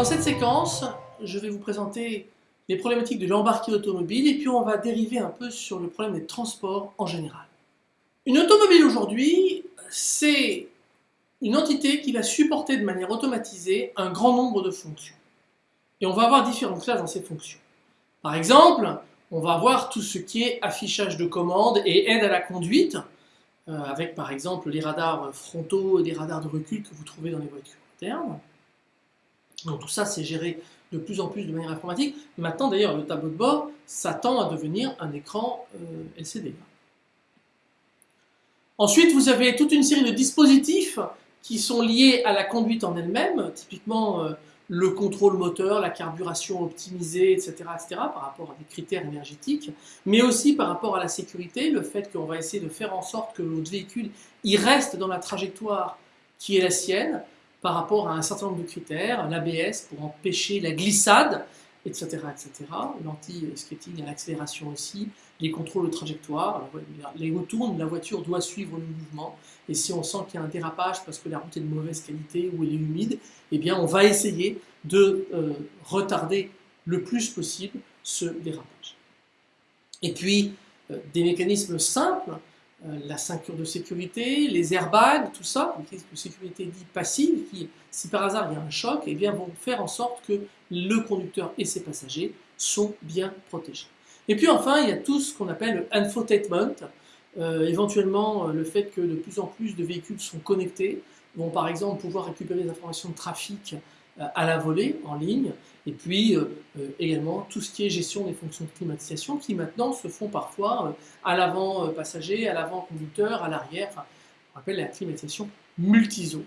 Dans cette séquence, je vais vous présenter les problématiques de l'embarqué automobile et puis on va dériver un peu sur le problème des transports en général. Une automobile aujourd'hui, c'est une entité qui va supporter de manière automatisée un grand nombre de fonctions. Et on va avoir différentes classes dans ces fonctions. Par exemple, on va avoir tout ce qui est affichage de commandes et aide à la conduite, euh, avec par exemple les radars frontaux et des radars de recul que vous trouvez dans les voitures internes. Donc tout ça, c'est géré de plus en plus de manière informatique. Maintenant, d'ailleurs, le tableau de bord s'attend à devenir un écran euh, LCD. Ensuite, vous avez toute une série de dispositifs qui sont liés à la conduite en elle-même, typiquement euh, le contrôle moteur, la carburation optimisée, etc., etc., par rapport à des critères énergétiques, mais aussi par rapport à la sécurité, le fait qu'on va essayer de faire en sorte que votre véhicule y reste dans la trajectoire qui est la sienne, par rapport à un certain nombre de critères, l'ABS pour empêcher la glissade, etc. etc. L'anti-skating à l'accélération aussi, les contrôles de trajectoire, les roues tournent, la voiture doit suivre le mouvement, et si on sent qu'il y a un dérapage parce que la route est de mauvaise qualité ou elle est humide, eh bien on va essayer de euh, retarder le plus possible ce dérapage. Et puis, euh, des mécanismes simples, la ceinture de sécurité, les airbags, tout ça, une de sécurité dit passive, qui, si par hasard il y a un choc, eh bien, vont faire en sorte que le conducteur et ses passagers sont bien protégés. Et puis enfin, il y a tout ce qu'on appelle le infotainment, euh, éventuellement euh, le fait que de plus en plus de véhicules sont connectés, vont par exemple pouvoir récupérer des informations de trafic euh, à la volée, en ligne, et puis euh, euh, également tout ce qui est gestion des fonctions de climatisation qui maintenant se font parfois à l'avant passager, à l'avant conducteur, à l'arrière, on appelle la climatisation multiso.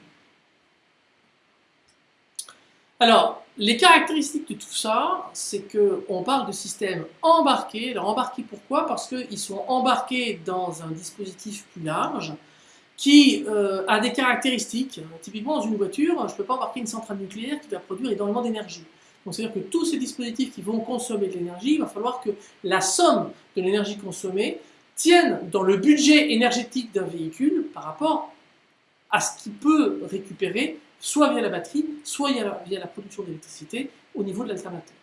Alors, les caractéristiques de tout ça, c'est qu'on parle de systèmes embarqués. Alors embarqués pourquoi? Parce qu'ils sont embarqués dans un dispositif plus large, qui euh, a des caractéristiques. Typiquement, dans une voiture, je ne peux pas embarquer une centrale nucléaire qui va produire énormément d'énergie. Donc, c'est-à-dire que tous ces dispositifs qui vont consommer de l'énergie, il va falloir que la somme de l'énergie consommée tienne dans le budget énergétique d'un véhicule par rapport à ce qu'il peut récupérer, soit via la batterie, soit via la production d'électricité au niveau de l'alternateur.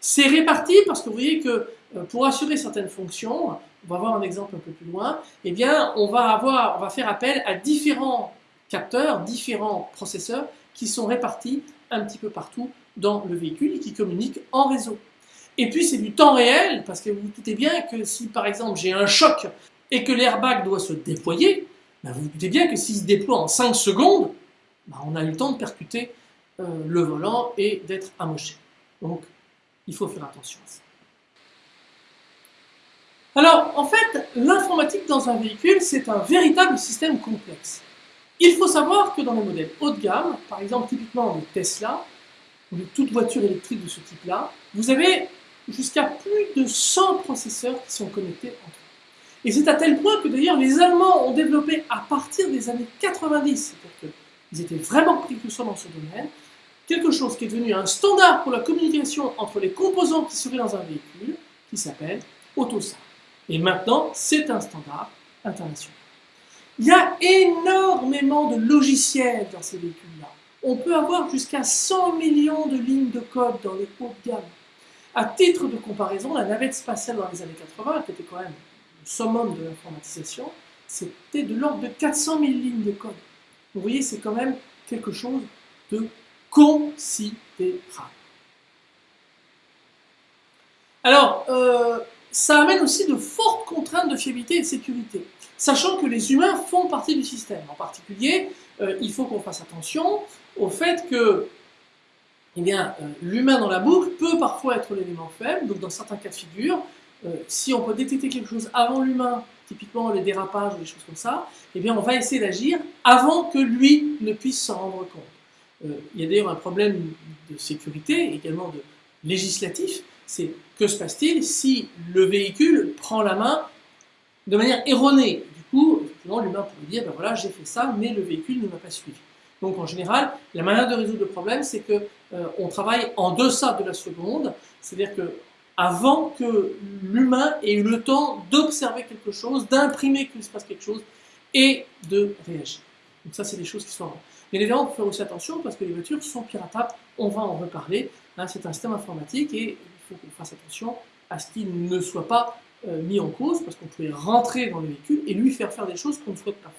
C'est réparti parce que vous voyez que euh, pour assurer certaines fonctions, on va voir un exemple un peu plus loin, eh bien, on va, avoir, on va faire appel à différents capteurs, différents processeurs qui sont répartis un petit peu partout dans le véhicule et qui communiquent en réseau. Et puis c'est du temps réel, parce que vous vous doutez bien que si par exemple j'ai un choc et que l'airbag doit se déployer, ben, vous vous doutez bien que s'il se déploie en 5 secondes, ben, on a eu le temps de percuter euh, le volant et d'être amoché. Donc il faut faire attention à ça. Alors, en fait, l'informatique dans un véhicule, c'est un véritable système complexe. Il faut savoir que dans les modèles haut de gamme, par exemple typiquement de Tesla, ou de toute voiture électrique de ce type-là, vous avez jusqu'à plus de 100 processeurs qui sont connectés entre eux. Et c'est à tel point que d'ailleurs les Allemands ont développé à partir des années 90, c'est-à-dire qu'ils étaient vraiment précurseurs dans ce domaine, quelque chose qui est devenu un standard pour la communication entre les composants qui seraient dans un véhicule, qui s'appelle AutoSAR. Et maintenant, c'est un standard international. Il y a énormément de logiciels dans ces véhicules-là. On peut avoir jusqu'à 100 millions de lignes de code dans les hauts de gamme. À titre de comparaison, la navette spatiale dans les années 80, qui était quand même le summum de l'informatisation, c'était de l'ordre de 400 000 lignes de code. Vous voyez, c'est quand même quelque chose de considérable. Alors, euh, ça amène aussi de fortes contraintes de fiabilité et de sécurité, sachant que les humains font partie du système. En particulier, euh, il faut qu'on fasse attention au fait que eh euh, l'humain dans la boucle peut parfois être l'élément faible, donc dans certains cas de figure, si on peut détecter quelque chose avant l'humain, typiquement les dérapages ou des choses comme ça, eh bien on va essayer d'agir avant que lui ne puisse s'en rendre compte. Il y a d'ailleurs un problème de sécurité, également de législatif, c'est que se passe-t-il si le véhicule prend la main de manière erronée? Du coup, l'humain pourrait dire, ben voilà, j'ai fait ça, mais le véhicule ne m'a pas suivi. Donc en général, la manière de résoudre le problème, c'est qu'on euh, travaille en deçà de la seconde, c'est-à-dire que avant que l'humain ait eu le temps d'observer quelque chose, d'imprimer qu'il se passe quelque chose et de réagir. Donc ça, c'est des choses qui sont... Bien évidemment, il faut faire aussi attention parce que les voitures sont piratables, on va en reparler. Hein, c'est un système informatique et il faut qu'on fasse attention à ce qu'il ne soit pas euh, mis en cause parce qu'on pouvait rentrer dans le véhicule et lui faire faire des choses qu'on ne souhaite pas faire.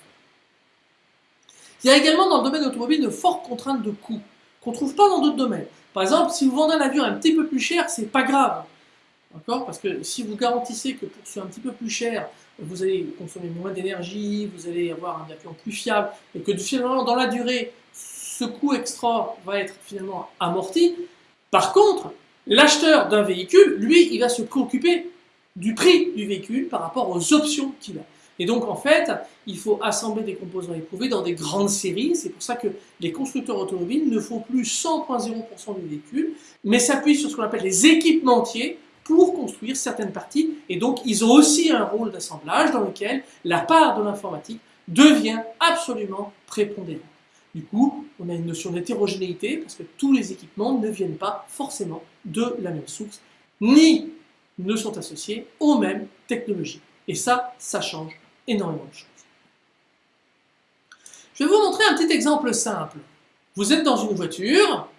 Il y a également dans le domaine automobile de fortes contraintes de coûts qu'on ne trouve pas dans d'autres domaines. Par exemple, si vous vendez un avion un petit peu plus cher, c'est pas grave. D'accord? Parce que si vous garantissez que pour ce un petit peu plus cher, vous allez consommer moins d'énergie, vous allez avoir un avion plus fiable, et que finalement, dans la durée, ce coût extra va être finalement amorti. Par contre, l'acheteur d'un véhicule, lui, il va se préoccuper du prix du véhicule par rapport aux options qu'il a. Et donc, en fait, il faut assembler des composants éprouvés dans des grandes séries. C'est pour ça que les constructeurs automobiles ne font plus 100.0% du véhicule, mais s'appuient sur ce qu'on appelle les équipementiers pour construire certaines parties. Et donc, ils ont aussi un rôle d'assemblage dans lequel la part de l'informatique devient absolument prépondérante. Du coup, on a une notion d'hétérogénéité parce que tous les équipements ne viennent pas forcément de la même source, ni ne sont associés aux mêmes technologies. Et ça, ça change énormément de choses. Je vais vous montrer un petit exemple simple. Vous êtes dans une voiture,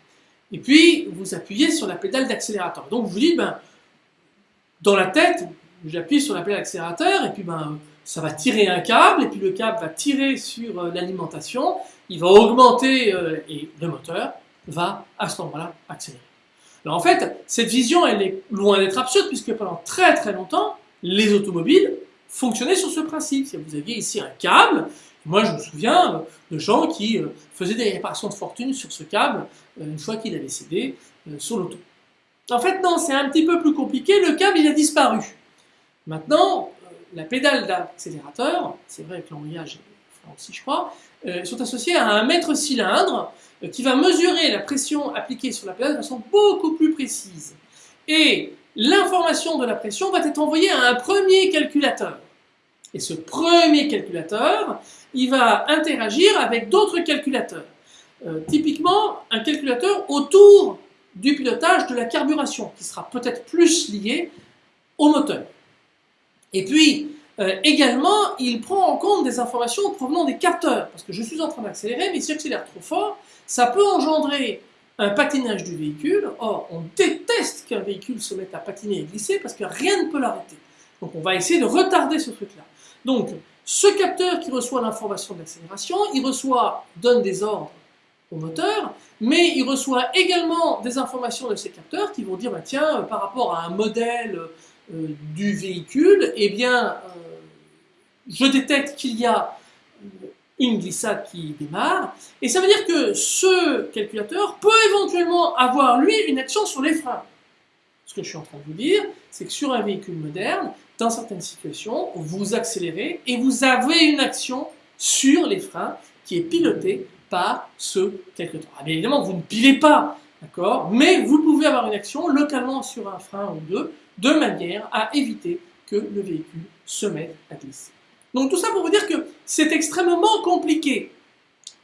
et puis vous appuyez sur la pédale d'accélérateur. Donc vous dites, ben, dans la tête, j'appuie sur la pédale d'accélérateur et puis ben, ça va tirer un câble et puis le câble va tirer sur euh, l'alimentation, il va augmenter euh, et le moteur va à ce moment-là accélérer. Alors en fait, cette vision, elle est loin d'être absurde puisque pendant très très longtemps, les automobiles fonctionnaient sur ce principe. Si vous aviez ici un câble, moi je me souviens euh, de gens qui faisaient des réparations de fortune sur ce câble une fois qu'il avait cédé sur l'auto. En fait, non, c'est un petit peu plus compliqué. Le câble, il a disparu. Maintenant, euh, la pédale d'accélérateur, c'est vrai que l'embrayage aussi, je crois, euh, sont associés à un mètre cylindre euh, qui va mesurer la pression appliquée sur la pédale de façon beaucoup plus précise. Et l'information de la pression va être envoyée à un premier calculateur. Et ce premier calculateur, il va interagir avec d'autres calculateurs. typiquement, un calculateur autour du pilotage de la carburation, qui sera peut-être plus lié au moteur. Et puis, euh, également, il prend en compte des informations provenant des capteurs, parce que je suis en train d'accélérer, mais si j'accélère trop fort, ça peut engendrer un patinage du véhicule. Or, on déteste qu'un véhicule se mette à patiner et glisser, parce que rien ne peut l'arrêter. Donc on va essayer de retarder ce truc-là. Donc, ce capteur qui reçoit l'information d'accélération, il reçoit, donne des ordres au moteur, mais il reçoit également des informations de ces capteurs qui vont dire, bah, tiens, par rapport à un modèle euh, du véhicule, eh bien, euh, je détecte qu'il y a une glissade qui démarre, et ça veut dire que ce calculateur peut éventuellement avoir, lui, une action sur les freins. Ce que je suis en train de vous dire, c'est que sur un véhicule moderne, dans certaines situations, vous accélérez et vous avez une action sur les freins qui est pilotée par ce quelque temps. Ah, bien évidemment, vous ne pilez pas, d'accord Mais vous pouvez avoir une action localement sur un frein ou deux, de manière à éviter que le véhicule se mette à glisser. Donc tout ça pour vous dire que c'est extrêmement compliqué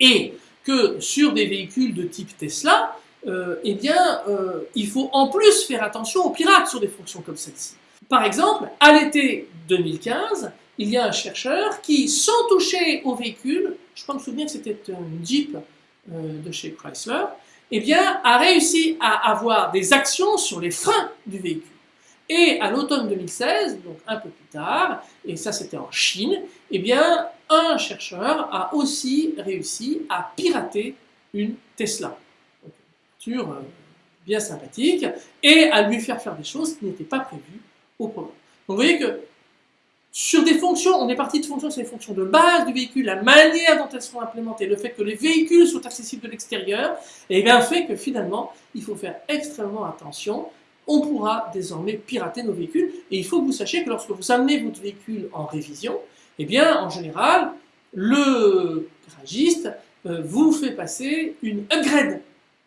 et que sur des véhicules de type Tesla, euh, eh bien, euh, il faut en plus faire attention aux pirates sur des fonctions comme celle-ci. Par exemple, à l'été 2015, il y a un chercheur qui, sans toucher au véhicule, je crois me souvenir que c'était un Jeep euh, de chez Chrysler, eh bien, a réussi à avoir des actions sur les freins du véhicule. Et à l'automne 2016, donc un peu plus tard, et ça c'était en Chine, eh bien, un chercheur a aussi réussi à pirater une Tesla. une voiture euh, bien sympathique, et à lui faire faire des choses qui n'étaient pas prévues au programme. Donc vous voyez que sur des fonctions, on est parti de fonctions sur les fonctions de base du véhicule, la manière dont elles sont implémentées, le fait que les véhicules soient accessibles de l'extérieur, et bien fait que finalement, il faut faire extrêmement attention. On pourra désormais pirater nos véhicules, et il faut que vous sachiez que lorsque vous amenez votre véhicule en révision, eh bien, en général, le garagiste euh, vous fait passer une upgrade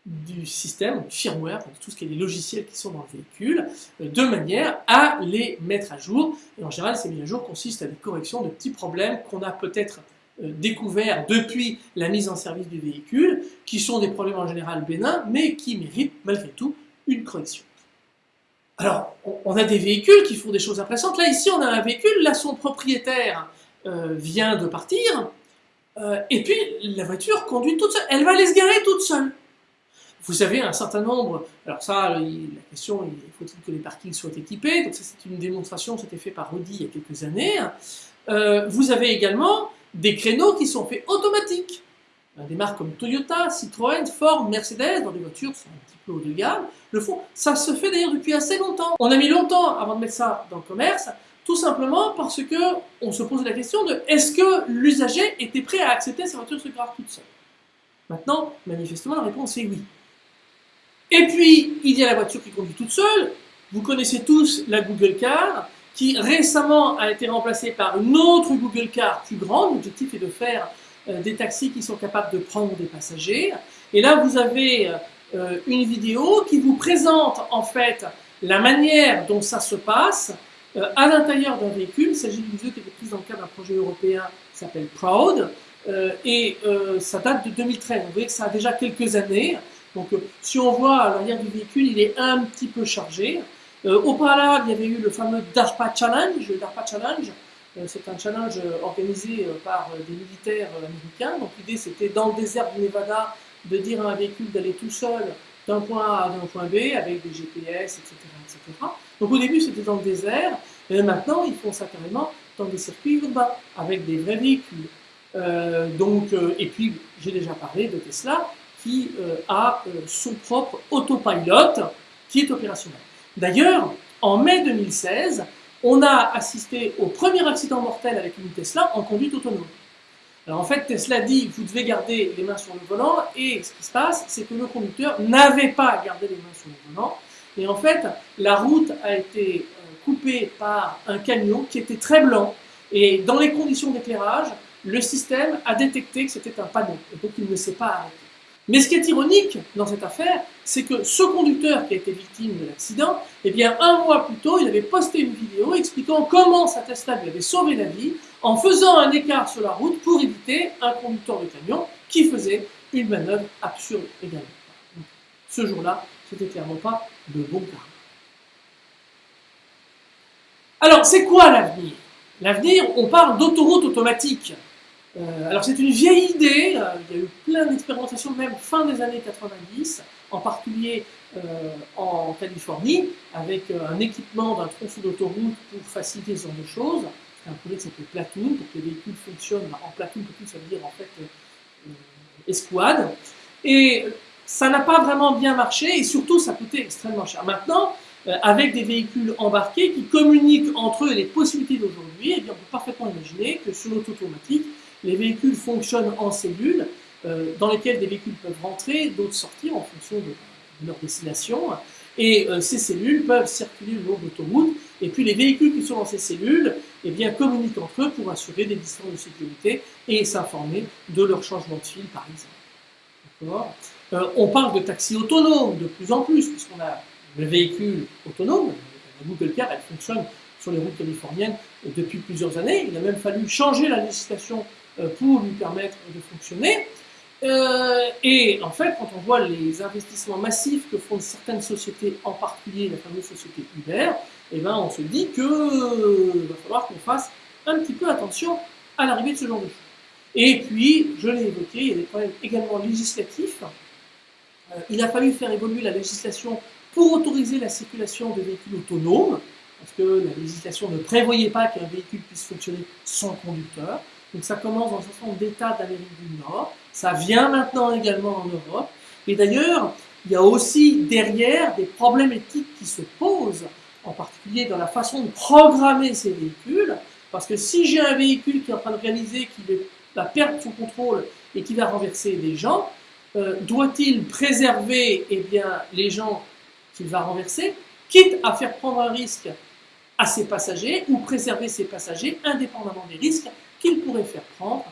du système, du firmware, tout ce qui est les logiciels qui sont dans le véhicule, euh, de manière à les mettre à jour. Et en général, ces mises à jour consistent à des corrections de petits problèmes qu'on a peut-être euh, découverts depuis la mise en service du véhicule, qui sont des problèmes en général bénins, mais qui méritent malgré tout une correction. Alors, on a des véhicules qui font des choses impressionnantes. Là, ici, on a un véhicule, là, son propriétaire euh, vient de partir, et puis, la voiture conduit toute seule. Elle va aller se garer toute seule. Vous avez un certain nombre, alors ça, la question, il faut-il que les parkings soient équipés? Donc ça, c'est une démonstration, c'était fait par Audi il y a quelques années. Euh, vous avez également des créneaux qui sont faits automatiques. Des marques comme Toyota, Citroën, Ford, Mercedes, dans des voitures sont un petit peu haut de gamme, le font. Ça se fait d'ailleurs depuis assez longtemps. On a mis longtemps avant de mettre ça dans le commerce, tout simplement parce que on se pose la question de est-ce que l'usager était prêt à accepter sa voiture se grave toute seule? Maintenant, manifestement, la réponse est oui. Et puis, il y a la voiture qui conduit toute seule. Vous connaissez tous la Google Car, qui récemment a été remplacée par une autre Google Car plus grande. L'objectif est de faire euh, des taxis qui sont capables de prendre des passagers. Et là, vous avez euh, une vidéo qui vous présente en fait la manière dont ça se passe euh, à l'intérieur d'un véhicule. Il s'agit d'une vidéo qui a été prise dans le cadre d'un projet européen qui s'appelle Proud. et ça date de 2013. Vous voyez que ça a déjà quelques années. Donc si on voit l'arrière du véhicule, il est un petit peu chargé. au préalable, il y avait eu le fameux DARPA Challenge. Le DARPA Challenge, euh, c'est un challenge euh, organisé euh, par des militaires américains. Donc l'idée c'était dans le désert du Nevada de dire à un véhicule d'aller tout seul d'un point A à un point B avec des GPS, etc. etc. Donc au début c'était dans le désert, maintenant ils font ça carrément dans des circuits urbains avec des vrais véhicules. donc, et puis j'ai déjà parlé de Tesla qui a son propre autopilot qui est opérationnel. D'ailleurs, en mai 2016, on a assisté au premier accident mortel avec une Tesla en conduite autonome. Alors en fait, Tesla dit vous devez garder les mains sur le volant, et ce qui se passe, c'est que le conducteur n'avait pas gardé les mains sur le volant, et en fait, la route a été euh, coupée par un camion qui était très blanc, et dans les conditions d'éclairage, le système a détecté que c'était un panneau, donc il ne s'est pas arrêté. Mais ce qui est ironique dans cette affaire, c'est que ce conducteur qui a été victime de l'accident, eh bien, un mois plus tôt, il avait posté une vidéo expliquant comment sa Tesla lui avait sauvé la vie en faisant un écart sur la route pour éviter un conducteur de camion qui faisait une manœuvre absurde également. ce jour-là, c'était clairement pas de bon karma. Alors, c'est quoi l'avenir? L'avenir, on parle d'autoroute automatique. Euh, alors c'est une vieille idée, euh, il y a eu plein d'expérimentations même fin des années 90, en particulier euh, en Californie, avec un équipement d'un tronçon d'autoroute pour faciliter ce genre de choses. C'est un projet qui s'appelle Platoon, pour que les véhicules fonctionnent en Platoon, Platoon ça veut dire en fait escouade. Et ça n'a pas vraiment bien marché et surtout ça coûtait extrêmement cher. Maintenant, avec des véhicules embarqués qui communiquent entre eux les possibilités d'aujourd'hui, eh on peut parfaitement imaginer que sur l'auto automatique, les véhicules fonctionnent en cellules euh, dans lesquelles des véhicules peuvent rentrer, d'autres sortir en fonction de, leur destination. Et euh, ces cellules peuvent circuler le long l'autoroute. Et puis les véhicules qui sont dans ces cellules eh bien, communiquent entre eux pour assurer des distances de sécurité et s'informer de leur changement de fil, par exemple. Euh, on parle de taxis autonomes de plus en plus, puisqu'on a le véhicule autonome, la Google Car, elle fonctionne sur les routes californiennes depuis plusieurs années. Il a même fallu changer la législation pour lui permettre de fonctionner. Euh, et en fait, quand on voit les investissements massifs que font certaines sociétés, en particulier la fameuse société Uber, eh ben, on se dit qu'il euh, va falloir qu'on fasse un petit peu attention à l'arrivée de ce genre de choses. Et puis, je l'ai évoqué, il y a des problèmes également législatifs. il a fallu faire évoluer la législation pour autoriser la circulation de véhicules autonomes, parce que la législation ne prévoyait pas qu'un véhicule puisse fonctionner sans conducteur. Donc ça commence dans un certain nombre d'États d'Amérique du Nord, ça vient maintenant également en Europe, et d'ailleurs, il y a aussi derrière des problèmes éthiques qui se posent, en particulier dans la façon de programmer ces véhicules, parce que si j'ai un véhicule qui est en train de réaliser qu'il va perdre son contrôle et qui va renverser des gens, euh, doit-il préserver eh bien, les gens qu'il va renverser, quitte à faire prendre un risque à ses passagers ou préserver ses passagers indépendamment des risques qu'il pourrait faire prendre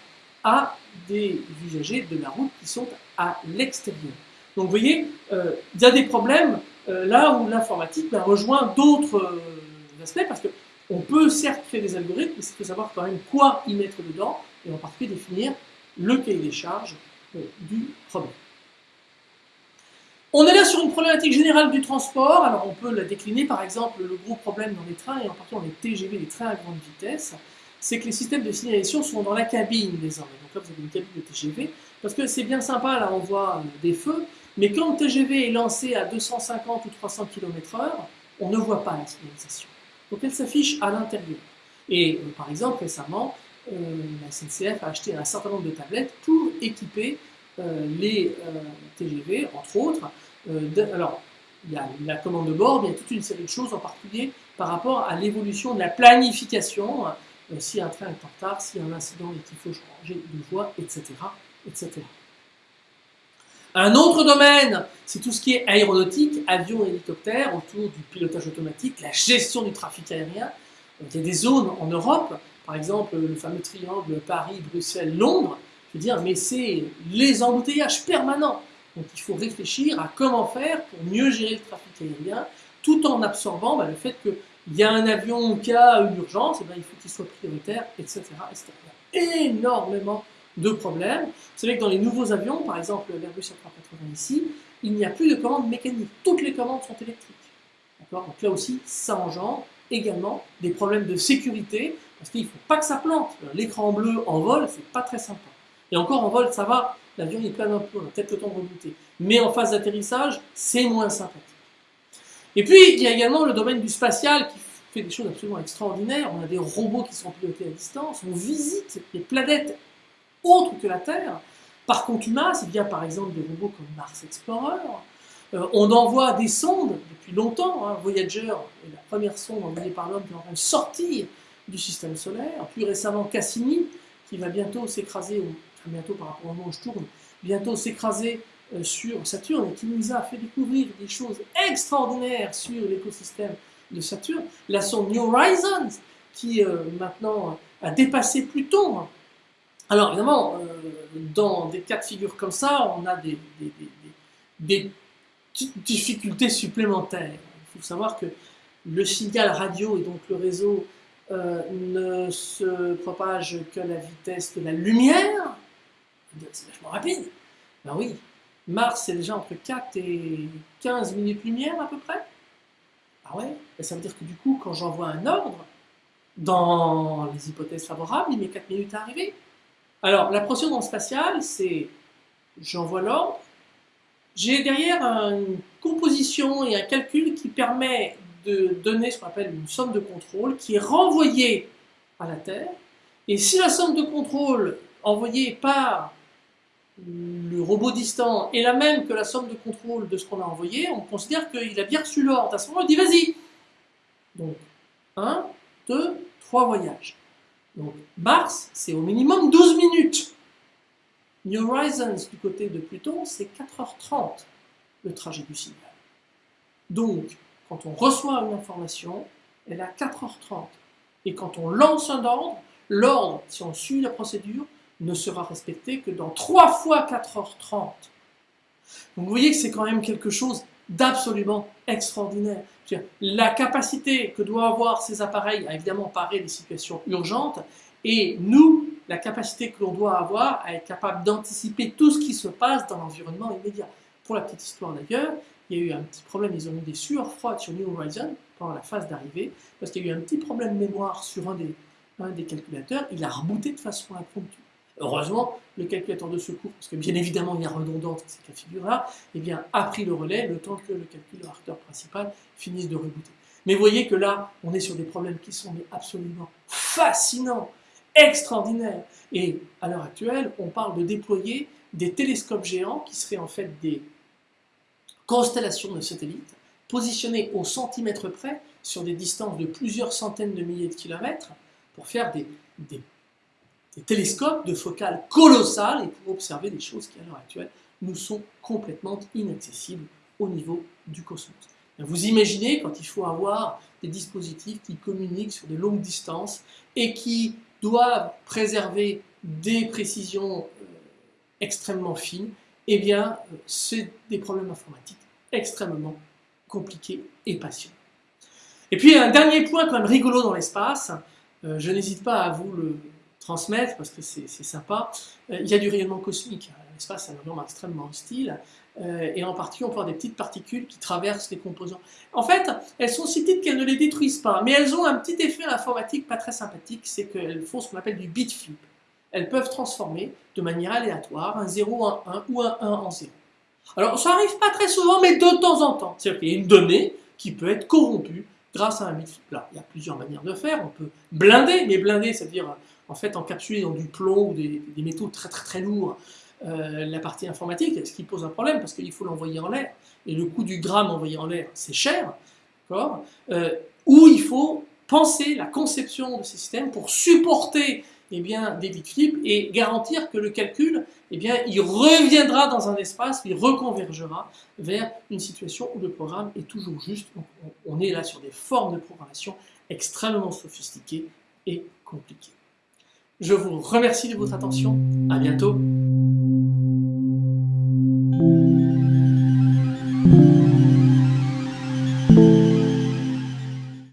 à des usagers de la route qui sont à l'extérieur. Donc vous voyez, euh, il y a des problèmes euh, là où l'informatique ben, rejoint d'autres euh, aspects parce qu'on peut certes créer des algorithmes, mais il faut savoir quand même quoi y mettre dedans et en particulier définir le cahier des charges du problème. On est là sur une problématique générale du transport, alors on peut la décliner par exemple le gros problème dans les trains et en particulier dans les TGV, les trains à grande vitesse. C'est que les systèmes de signalisation sont dans la cabine désormais. Donc là, vous avez une cabine de TGV, parce que c'est bien sympa, là, on voit euh, des feux, mais quand le TGV est lancé à 250 ou 300 km/h, on ne voit pas la signalisation. Donc elle s'affiche à l'intérieur. Et euh, par exemple, récemment, euh, la SNCF a acheté un certain nombre de tablettes pour équiper les TGV, entre autres. alors, il y a la commande de bord, il y a toute une série de choses, en particulier par rapport à l'évolution de la planification, euh, si un train est en retard, a un incident et qu'il faut changer de voie, etc., etc. Un autre domaine, c'est tout ce qui est aéronautique, avion et hélicoptère, autour du pilotage automatique, la gestion du trafic aérien. il y a des zones en Europe, par exemple le fameux triangle Paris, Bruxelles, Londres, je dire, mais c'est les embouteillages permanents. Donc il faut réfléchir à comment faire pour mieux gérer le trafic aérien, tout en absorbant bah, le fait qu'il y a un avion qui a une urgence, et eh ben, il faut qu'il soit prioritaire, etc., etc. Il énormément de problèmes. Vous savez que dans les nouveaux avions, par exemple l'Airbus A380 ici, il n'y a plus de commandes mécaniques. Toutes les commandes sont électriques. Donc là aussi, ça engendre également des problèmes de sécurité, parce qu'il ne faut pas que ça plante. L'écran bleu en vol, c'est pas très sympa. Et encore en vol, ça va, l'avion est plein a peut-être le temps de. Mais en phase d'atterrissage, c'est moins sympathique. Et puis, il y a également le domaine du spatial qui fait des choses absolument extraordinaires. On a des robots qui sont pilotés à distance, on visite des planètes autres que la Terre. Par contumace, il y a par exemple des robots comme Mars Explorer. Euh, on envoie des sondes depuis longtemps. Hein. Voyager est la première sonde envoyée par l'homme qui est en train de sortir du système solaire. Plus récemment, Cassini, qui va bientôt s'écraser, bientôt par rapport au moment où je tourne, bientôt s'écraser sur Saturne et qui nous a fait découvrir des choses extraordinaires sur l'écosystème de Saturne. La sonde New Horizons, qui euh, maintenant a dépassé Pluton. Alors évidemment, euh, dans des cas de figure comme ça, on a des, difficultés supplémentaires. Il faut savoir que le signal radio et donc le réseau ne se propage que à la vitesse de la lumière. C'est vachement rapide. Ben oui, Mars, c'est déjà entre 4 et 15 minutes lumière à peu près. Ah ouais? Et Ça veut dire que du coup, quand j'envoie un ordre, dans les hypothèses favorables, il met 4 minutes à arriver. Alors, la procédure spatiale, c'est j'envoie l'ordre, j'ai derrière une composition et un calcul qui permet de donner ce qu'on appelle une somme de contrôle qui est renvoyée à la Terre. Et si la somme de contrôle envoyée par le robot distant est la même que la somme de contrôle de ce qu'on a envoyé, on considère qu'il a bien reçu l'ordre. À ce moment, on dit vas-y. Donc, 1, 2, 3 voyages. Donc, Mars, c'est au minimum 12 minutes. New Horizons, du côté de Pluton, c'est 4h30 le trajet du signal. Donc, quand on reçoit une information, elle à 4h30. Et quand on lance un ordre, l'ordre, si on suit la procédure, ne sera respecté que dans 3 fois 4h30. Donc vous voyez que c'est quand même quelque chose d'absolument extraordinaire. La capacité que doivent avoir ces appareils à évidemment parer des situations urgentes, et nous, la capacité que l'on doit avoir à être capable d'anticiper tout ce qui se passe dans l'environnement immédiat. Pour la petite histoire d'ailleurs, il y a eu un petit problème, ils ont eu des sueurs froides sur New Horizon pendant la phase d'arrivée, parce qu'il y a eu un petit problème mémoire sur un des, un des calculateurs, il a rebooté de façon impromptue. Heureusement, le calculateur de secours, parce que bien évidemment il y a redondance dans ces cas figure-là, eh bien, a pris le relais le temps que le calculateur principal finisse de rebooter. Mais vous voyez que là, on est sur des problèmes qui sont absolument fascinants, extraordinaires. Et à l'heure actuelle, on parle de déployer des télescopes géants qui seraient en fait des constellations de satellites positionnés au centimètre près sur des distances de plusieurs centaines de milliers de kilomètres pour faire des des télescopes de focale colossales et pour observer des choses qui, à l'heure actuelle, nous sont complètement inaccessibles au niveau du cosmos. Vous imaginez quand il faut avoir des dispositifs qui communiquent sur des longues distances et qui doivent préserver des précisions euh, extrêmement fines, eh bien, euh, c'est des problèmes informatiques extrêmement compliqués et passionnants. Et puis, un dernier point quand même rigolo dans l'espace, euh, je n'hésite pas à vous le transmettre parce que c'est sympa. Euh, il y a du rayonnement cosmique. espace à un environnement extrêmement hostile, euh, et en particulier on peut avoir des petites particules qui traversent les composants. En fait, elles sont si petites qu'elles ne les détruisent pas, mais elles ont un petit effet informatique pas très sympathique, c'est qu'elles font ce qu'on appelle du bit flip. Elles peuvent transformer de manière aléatoire un 0 en 1 ou un 1 en 0. Alors ça arrive pas très souvent, mais de temps en temps. C'est-à-dire qu'il y a une donnée qui peut être corrompue grâce à un. Là, il y a plusieurs manières de faire. On peut blinder, mais blinder, c'est-à-dire en fait encapsuler dans du plomb ou des, métaux très très très lourds euh, la partie informatique, ce qui pose un problème parce qu'il faut l'envoyer en l'air. Et le coût du gramme envoyé en l'air, c'est cher. Euh, ou il faut penser la conception de ces systèmes pour supporter eh bien, des bit flips et garantir que le calcul, eh bien, il reviendra dans un espace, il reconvergera vers une situation où le programme est toujours juste. on est là sur des formes de programmation extrêmement sophistiquées et compliquées. Je vous remercie de votre attention. À bientôt.